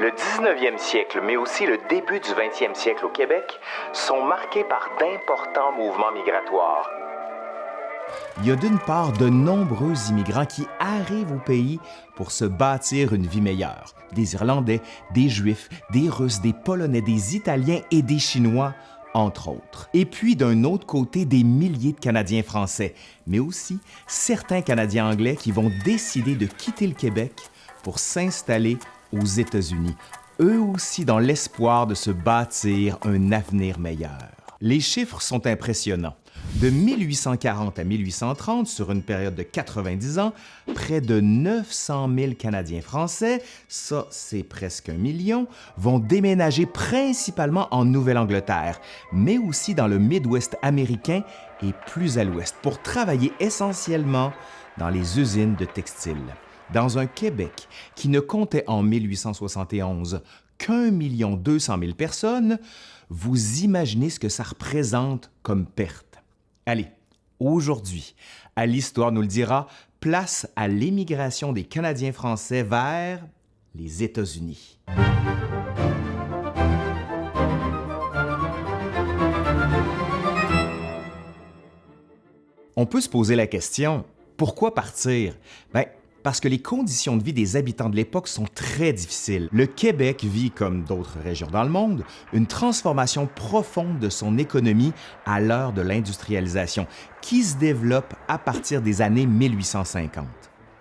Le 19e siècle, mais aussi le début du 20e siècle au Québec, sont marqués par d'importants mouvements migratoires. Il y a d'une part de nombreux immigrants qui arrivent au pays pour se bâtir une vie meilleure. Des Irlandais, des Juifs, des Russes, des Polonais, des Italiens et des Chinois, entre autres. Et puis d'un autre côté, des milliers de Canadiens français, mais aussi certains Canadiens anglais qui vont décider de quitter le Québec pour s'installer aux États-Unis, eux aussi dans l'espoir de se bâtir un avenir meilleur. Les chiffres sont impressionnants. De 1840 à 1830, sur une période de 90 ans, près de 900 000 Canadiens français, ça c'est presque un million, vont déménager principalement en Nouvelle-Angleterre, mais aussi dans le Midwest américain et plus à l'ouest, pour travailler essentiellement dans les usines de textiles dans un Québec qui ne comptait en 1871 qu'un million deux cent mille personnes, vous imaginez ce que ça représente comme perte. Allez, aujourd'hui, à l'Histoire nous le dira, place à l'émigration des Canadiens français vers les États-Unis. On peut se poser la question, pourquoi partir? Ben, parce que les conditions de vie des habitants de l'époque sont très difficiles. Le Québec vit, comme d'autres régions dans le monde, une transformation profonde de son économie à l'heure de l'industrialisation, qui se développe à partir des années 1850.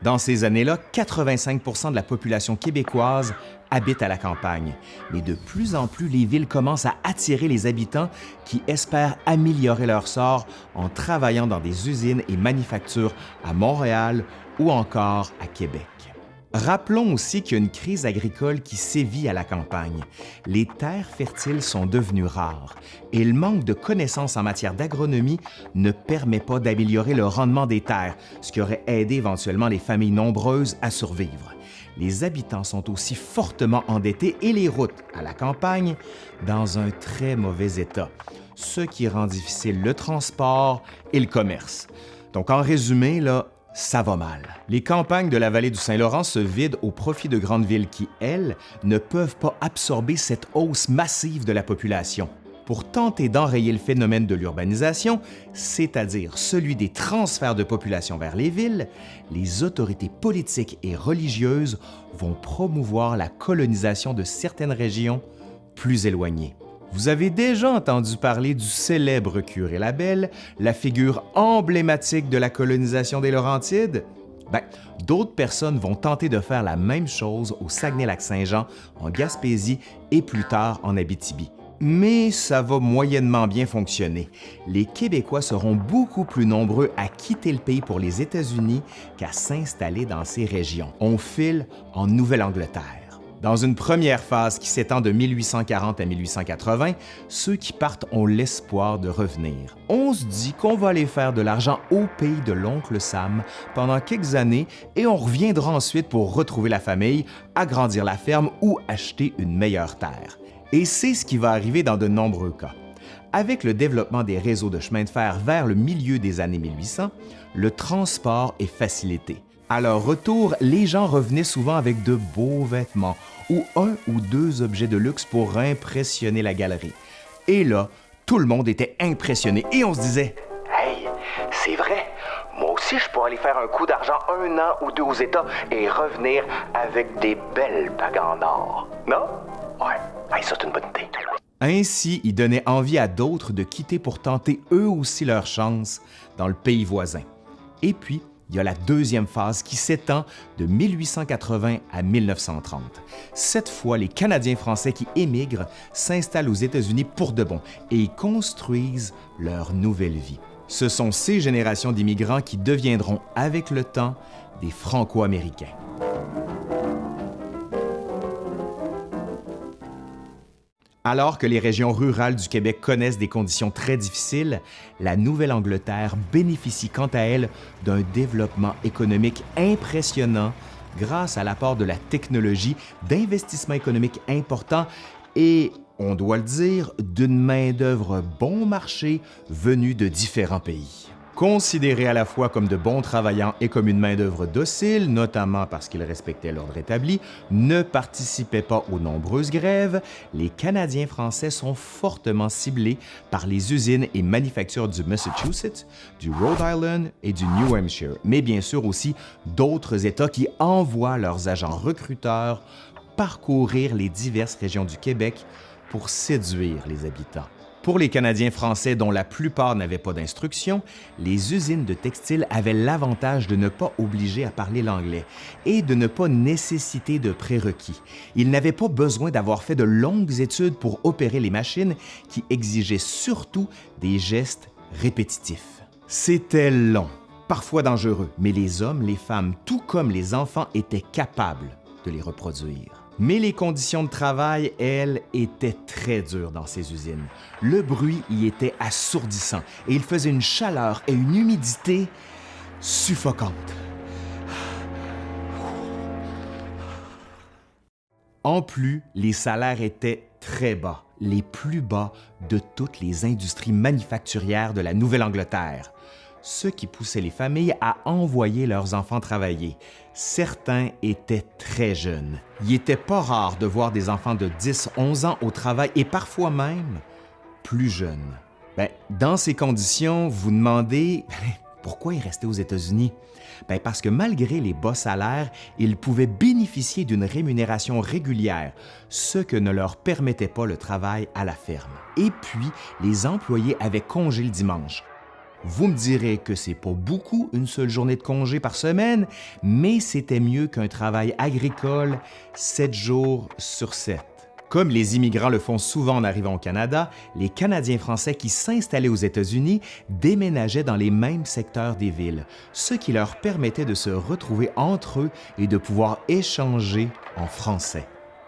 Dans ces années-là, 85% de la population québécoise habite à la campagne. Mais de plus en plus, les villes commencent à attirer les habitants qui espèrent améliorer leur sort en travaillant dans des usines et manufactures à Montréal ou encore à Québec. Rappelons aussi qu'il y a une crise agricole qui sévit à la campagne. Les terres fertiles sont devenues rares et le manque de connaissances en matière d'agronomie ne permet pas d'améliorer le rendement des terres, ce qui aurait aidé éventuellement les familles nombreuses à survivre. Les habitants sont aussi fortement endettés et les routes à la campagne dans un très mauvais état, ce qui rend difficile le transport et le commerce. Donc en résumé, là, ça va mal. Les campagnes de la vallée du Saint-Laurent se vident au profit de grandes villes qui, elles, ne peuvent pas absorber cette hausse massive de la population. Pour tenter d'enrayer le phénomène de l'urbanisation, c'est-à-dire celui des transferts de population vers les villes, les autorités politiques et religieuses vont promouvoir la colonisation de certaines régions plus éloignées. Vous avez déjà entendu parler du célèbre curé Labelle, la figure emblématique de la colonisation des Laurentides? Ben, d'autres personnes vont tenter de faire la même chose au Saguenay-Lac-Saint-Jean, en Gaspésie et plus tard en Abitibi. Mais ça va moyennement bien fonctionner. Les Québécois seront beaucoup plus nombreux à quitter le pays pour les États-Unis qu'à s'installer dans ces régions. On file en Nouvelle-Angleterre. Dans une première phase qui s'étend de 1840 à 1880, ceux qui partent ont l'espoir de revenir. On se dit qu'on va aller faire de l'argent au pays de l'oncle Sam pendant quelques années et on reviendra ensuite pour retrouver la famille, agrandir la ferme ou acheter une meilleure terre. Et c'est ce qui va arriver dans de nombreux cas. Avec le développement des réseaux de chemin de fer vers le milieu des années 1800, le transport est facilité. À leur retour, les gens revenaient souvent avec de beaux vêtements ou un ou deux objets de luxe pour impressionner la galerie. Et là, tout le monde était impressionné et on se disait Hey, c'est vrai, moi aussi je pourrais aller faire un coup d'argent un an ou deux aux États et revenir avec des belles bagues en or. Non? Ouais, ça c'est une bonne idée. Ainsi, il donnait envie à d'autres de quitter pour tenter eux aussi leur chance dans le pays voisin. Et puis, il y a la deuxième phase qui s'étend de 1880 à 1930. Cette fois, les Canadiens français qui émigrent s'installent aux États-Unis pour de bon et y construisent leur nouvelle vie. Ce sont ces générations d'immigrants qui deviendront avec le temps des Franco-Américains. Alors que les régions rurales du Québec connaissent des conditions très difficiles, la Nouvelle-Angleterre bénéficie quant à elle d'un développement économique impressionnant grâce à l'apport de la technologie, d'investissements économiques importants et, on doit le dire, d'une main-d'œuvre bon marché venue de différents pays. Considérés à la fois comme de bons travaillants et comme une main-d'œuvre docile, notamment parce qu'ils respectaient l'ordre établi, ne participaient pas aux nombreuses grèves, les Canadiens français sont fortement ciblés par les usines et manufactures du Massachusetts, du Rhode Island et du New Hampshire, mais bien sûr aussi d'autres États qui envoient leurs agents recruteurs parcourir les diverses régions du Québec pour séduire les habitants. Pour les Canadiens français dont la plupart n'avaient pas d'instruction, les usines de textiles avaient l'avantage de ne pas obliger à parler l'anglais et de ne pas nécessiter de prérequis. Ils n'avaient pas besoin d'avoir fait de longues études pour opérer les machines qui exigeaient surtout des gestes répétitifs. C'était long, parfois dangereux, mais les hommes, les femmes, tout comme les enfants étaient capables de les reproduire. Mais les conditions de travail, elles, étaient très dures dans ces usines. Le bruit y était assourdissant et il faisait une chaleur et une humidité suffocantes. En plus, les salaires étaient très bas, les plus bas de toutes les industries manufacturières de la Nouvelle-Angleterre ce qui poussait les familles à envoyer leurs enfants travailler. Certains étaient très jeunes. Il n'était pas rare de voir des enfants de 10-11 ans au travail et parfois même plus jeunes. Ben, dans ces conditions, vous demandez pourquoi ils restaient aux États-Unis? Ben, parce que malgré les bas salaires, ils pouvaient bénéficier d'une rémunération régulière, ce que ne leur permettait pas le travail à la ferme. Et puis, les employés avaient congé le dimanche, vous me direz que c'est pas beaucoup une seule journée de congé par semaine, mais c'était mieux qu'un travail agricole sept jours sur sept. Comme les immigrants le font souvent en arrivant au Canada, les Canadiens français qui s'installaient aux États-Unis déménageaient dans les mêmes secteurs des villes, ce qui leur permettait de se retrouver entre eux et de pouvoir échanger en français.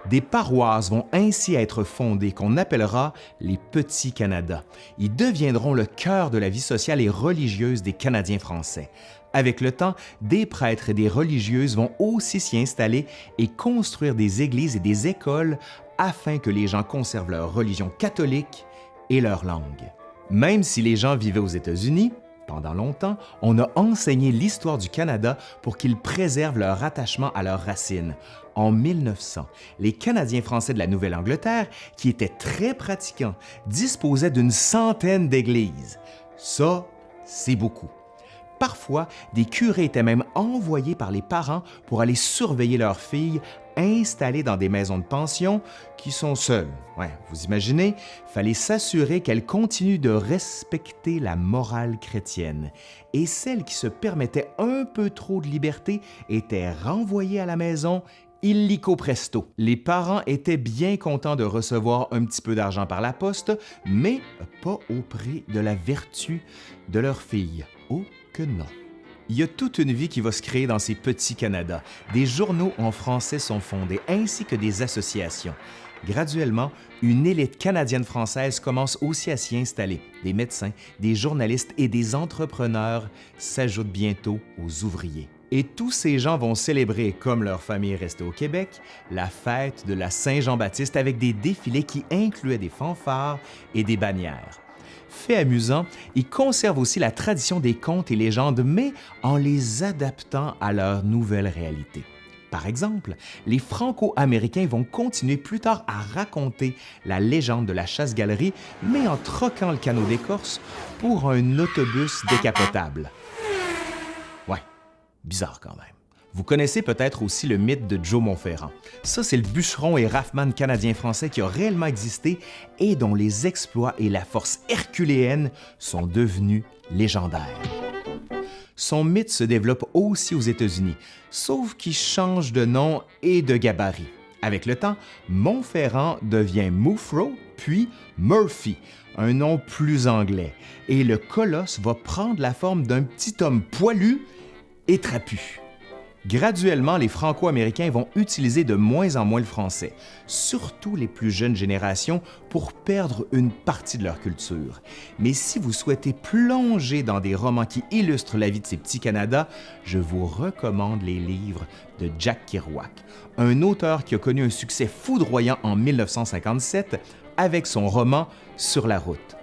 Des paroisses vont ainsi être fondées qu'on appellera les Petits Canada. Ils deviendront le cœur de la vie sociale et religieuse des Canadiens français. Avec le temps, des prêtres et des religieuses vont aussi s'y installer et construire des églises et des écoles afin que les gens conservent leur religion catholique et leur langue. Même si les gens vivaient aux États-Unis, pendant longtemps, on a enseigné l'histoire du Canada pour qu'ils préservent leur attachement à leurs racines. En 1900, les Canadiens français de la Nouvelle-Angleterre, qui étaient très pratiquants, disposaient d'une centaine d'églises. Ça, c'est beaucoup. Parfois, des curés étaient même envoyés par les parents pour aller surveiller leurs filles installées dans des maisons de pension qui sont seules. Vous imaginez, fallait s'assurer qu'elles continuent de respecter la morale chrétienne. Et celles qui se permettaient un peu trop de liberté étaient renvoyées à la maison illico presto. Les parents étaient bien contents de recevoir un petit peu d'argent par la poste, mais pas au prix de la vertu de leur fille. Oh que non. Il y a toute une vie qui va se créer dans ces petits Canada. Des journaux en français sont fondés, ainsi que des associations. Graduellement, une élite canadienne-française commence aussi à s'y installer. Des médecins, des journalistes et des entrepreneurs s'ajoutent bientôt aux ouvriers. Et tous ces gens vont célébrer, comme leur famille restée au Québec, la fête de la Saint-Jean-Baptiste avec des défilés qui incluaient des fanfares et des bannières. Fait amusant, ils conservent aussi la tradition des contes et légendes, mais en les adaptant à leur nouvelle réalité. Par exemple, les Franco-Américains vont continuer plus tard à raconter la légende de la chasse-galerie, mais en troquant le canot d'écorce pour un autobus décapotable. Ouais, bizarre quand même. Vous connaissez peut-être aussi le mythe de Joe Montferrand. Ça, c'est le bûcheron et rafman canadien-français qui a réellement existé et dont les exploits et la force herculéenne sont devenus légendaires. Son mythe se développe aussi aux États-Unis, sauf qu'il change de nom et de gabarit. Avec le temps, Montferrand devient Moufro, puis Murphy, un nom plus anglais, et le colosse va prendre la forme d'un petit homme poilu et trapu. Graduellement, les Franco-Américains vont utiliser de moins en moins le français, surtout les plus jeunes générations, pour perdre une partie de leur culture. Mais si vous souhaitez plonger dans des romans qui illustrent la vie de ces petits Canada, je vous recommande les livres de Jack Kerouac, un auteur qui a connu un succès foudroyant en 1957 avec son roman Sur la route.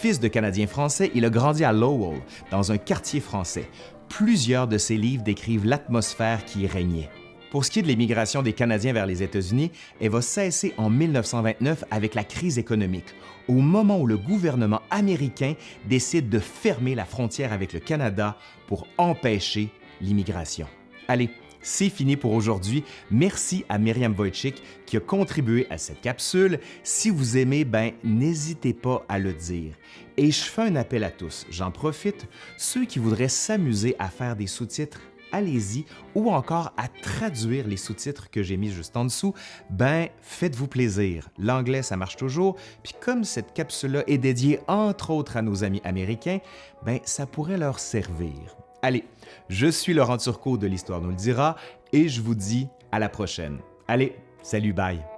Fils de Canadiens français, il a grandi à Lowell, dans un quartier français. Plusieurs de ses livres décrivent l'atmosphère qui régnait. Pour ce qui est de l'émigration des Canadiens vers les États-Unis, elle va cesser en 1929 avec la crise économique, au moment où le gouvernement américain décide de fermer la frontière avec le Canada pour empêcher l'immigration. Allez, c'est fini pour aujourd'hui. Merci à Myriam Wojcik qui a contribué à cette capsule. Si vous aimez, ben n'hésitez pas à le dire. Et je fais un appel à tous. J'en profite. Ceux qui voudraient s'amuser à faire des sous-titres, allez-y, ou encore à traduire les sous-titres que j'ai mis juste en dessous, ben faites-vous plaisir. L'anglais, ça marche toujours, puis comme cette capsule-là est dédiée entre autres à nos amis américains, ben ça pourrait leur servir. Allez, je suis Laurent Turcot de l'Histoire nous le dira et je vous dis à la prochaine. Allez, salut, bye!